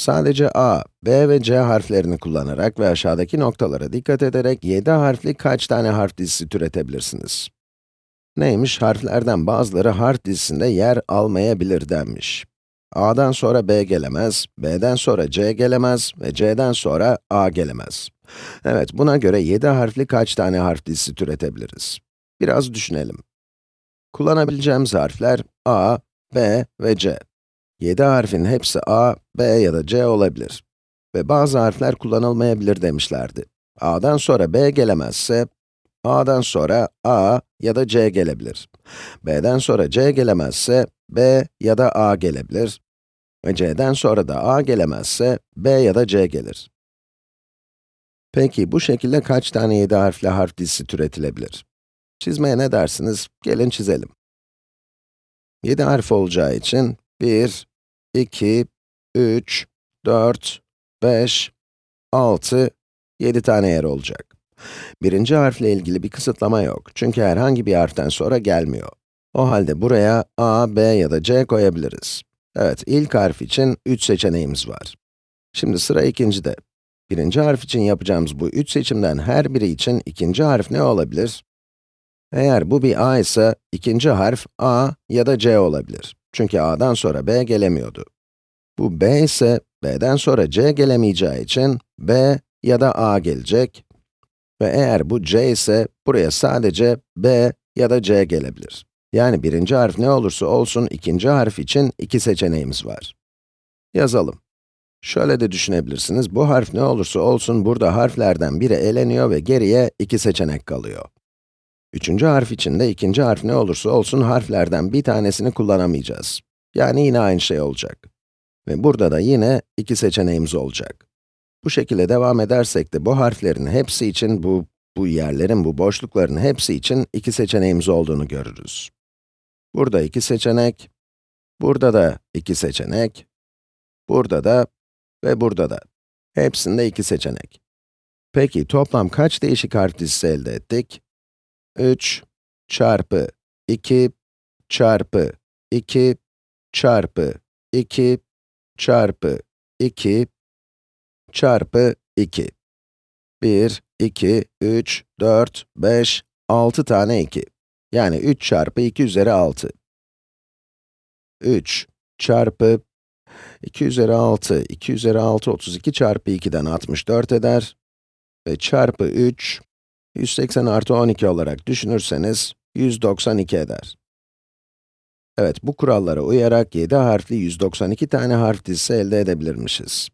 Sadece A, B ve C harflerini kullanarak ve aşağıdaki noktalara dikkat ederek 7 harfli kaç tane harf dizisi türetebilirsiniz? Neymiş? Harflerden bazıları harf dizisinde yer almayabilir denmiş. A'dan sonra B gelemez, B'den sonra C gelemez ve C'den sonra A gelemez. Evet, buna göre 7 harfli kaç tane harf dizisi türetebiliriz? Biraz düşünelim. Kullanabileceğimiz harfler A, B ve C. 7 harfin hepsi A, B ya da C olabilir. Ve bazı harfler kullanılmayabilir demişlerdi. A'dan sonra B gelemezse, A'dan sonra A ya da C gelebilir. B'den sonra C gelemezse, B ya da A gelebilir. Ve C'den sonra da A gelemezse, B ya da C gelir. Peki, bu şekilde kaç tane 7 harfli harf dizisi türetilebilir? Çizmeye ne dersiniz? Gelin çizelim. 7 harf olacağı için 1, 2, 3, 4, 5, 6, 7 tane yer olacak. Birinci harfle ilgili bir kısıtlama yok. Çünkü herhangi bir harften sonra gelmiyor. O halde buraya A, B ya da C koyabiliriz. Evet, ilk harf için 3 seçeneğimiz var. Şimdi sıra ikincide. Birinci harf için yapacağımız bu üç seçimden her biri için ikinci harf ne olabilir? Eğer bu bir A ise, ikinci harf A ya da C olabilir. Çünkü A'dan sonra B gelemiyordu. Bu B ise, B'den sonra C gelemeyeceği için B ya da A gelecek. Ve eğer bu C ise, buraya sadece B ya da C gelebilir. Yani birinci harf ne olursa olsun, ikinci harf için iki seçeneğimiz var. Yazalım. Şöyle de düşünebilirsiniz, bu harf ne olursa olsun, burada harflerden biri eleniyor ve geriye iki seçenek kalıyor. Üçüncü harf için de ikinci harf ne olursa olsun harflerden bir tanesini kullanamayacağız. Yani yine aynı şey olacak. Ve burada da yine iki seçeneğimiz olacak. Bu şekilde devam edersek de bu harflerin hepsi için, bu, bu yerlerin, bu boşlukların hepsi için iki seçeneğimiz olduğunu görürüz. Burada iki seçenek, burada da iki seçenek, burada da ve burada da. Hepsinde iki seçenek. Peki toplam kaç değişik harf dizisi elde ettik? 3 çarpı 2 çarpı 2 çarpı 2 çarpı 2 çarpı 2. 1, 2, 3, 4, 5, 6 tane 2. Yani 3 çarpı 2 üzeri 6. 3 çarpı 2 üzeri 6, 2 üzeri 6, 32 çarpı 2'den 64 eder. Ve çarpı 3, 180 artı 12 olarak düşünürseniz, 192 eder. Evet, bu kurallara uyarak 7 harfli 192 tane harf dizisi elde edebilirmişiz.